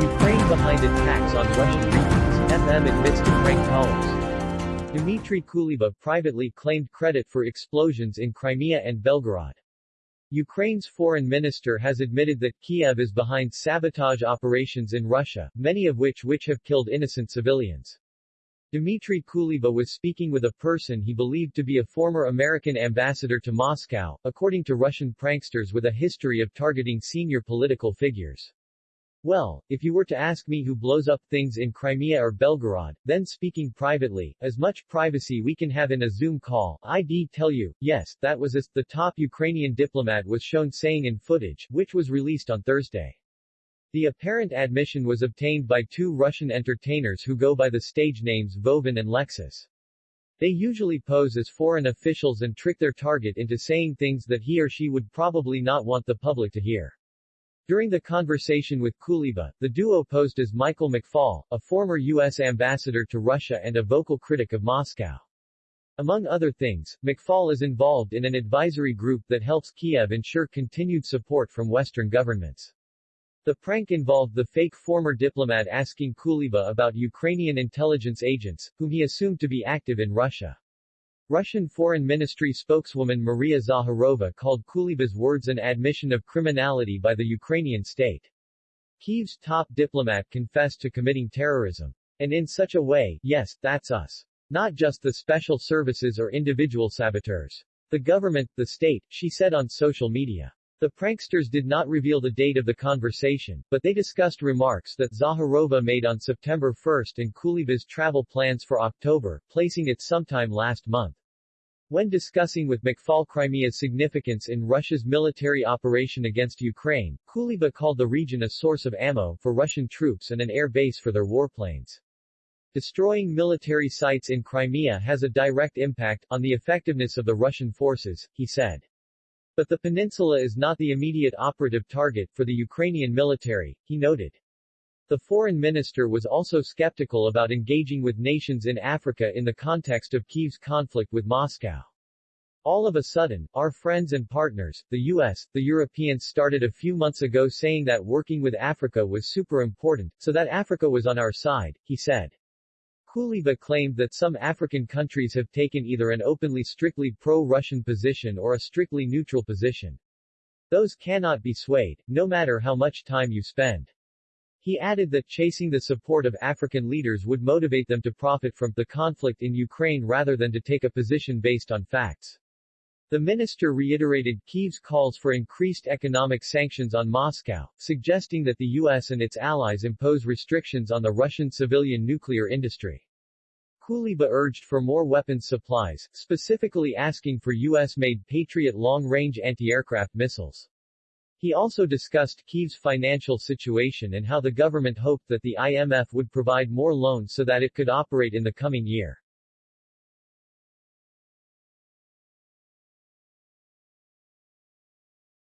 Ukraine behind attacks on Russian regions, FM admits to prank callers. Dmitry Kuleba privately claimed credit for explosions in Crimea and Belgorod. Ukraine's foreign minister has admitted that Kiev is behind sabotage operations in Russia, many of which which have killed innocent civilians. Dmitry Kuleba was speaking with a person he believed to be a former American ambassador to Moscow, according to Russian pranksters with a history of targeting senior political figures. Well, if you were to ask me who blows up things in Crimea or Belgorod, then speaking privately, as much privacy we can have in a Zoom call, I'd tell you, yes, that was as, the top Ukrainian diplomat was shown saying in footage, which was released on Thursday. The apparent admission was obtained by two Russian entertainers who go by the stage names Vovan and Lexus. They usually pose as foreign officials and trick their target into saying things that he or she would probably not want the public to hear. During the conversation with Kuleba, the duo posed as Michael McFaul, a former U.S. ambassador to Russia and a vocal critic of Moscow. Among other things, McFaul is involved in an advisory group that helps Kiev ensure continued support from Western governments. The prank involved the fake former diplomat asking Kuleba about Ukrainian intelligence agents, whom he assumed to be active in Russia. Russian Foreign Ministry spokeswoman Maria Zakharova called Kuleba's words an admission of criminality by the Ukrainian state. Kyiv's top diplomat confessed to committing terrorism. And in such a way, yes, that's us. Not just the special services or individual saboteurs. The government, the state, she said on social media. The pranksters did not reveal the date of the conversation, but they discussed remarks that Zakharova made on September 1 and Kuleba's travel plans for October, placing it sometime last month. When discussing with McFaul Crimea's significance in Russia's military operation against Ukraine, Kuleba called the region a source of ammo for Russian troops and an air base for their warplanes. Destroying military sites in Crimea has a direct impact on the effectiveness of the Russian forces, he said. But the peninsula is not the immediate operative target for the Ukrainian military, he noted. The foreign minister was also skeptical about engaging with nations in Africa in the context of Kyiv's conflict with Moscow. All of a sudden, our friends and partners, the US, the Europeans started a few months ago saying that working with Africa was super important, so that Africa was on our side, he said. Kuleba claimed that some African countries have taken either an openly strictly pro-Russian position or a strictly neutral position. Those cannot be swayed, no matter how much time you spend. He added that chasing the support of African leaders would motivate them to profit from the conflict in Ukraine rather than to take a position based on facts. The minister reiterated Kyiv's calls for increased economic sanctions on Moscow, suggesting that the U.S. and its allies impose restrictions on the Russian civilian nuclear industry. Kuleba urged for more weapons supplies, specifically asking for U.S.-made Patriot long-range anti-aircraft missiles. He also discussed Kyiv's financial situation and how the government hoped that the IMF would provide more loans so that it could operate in the coming year.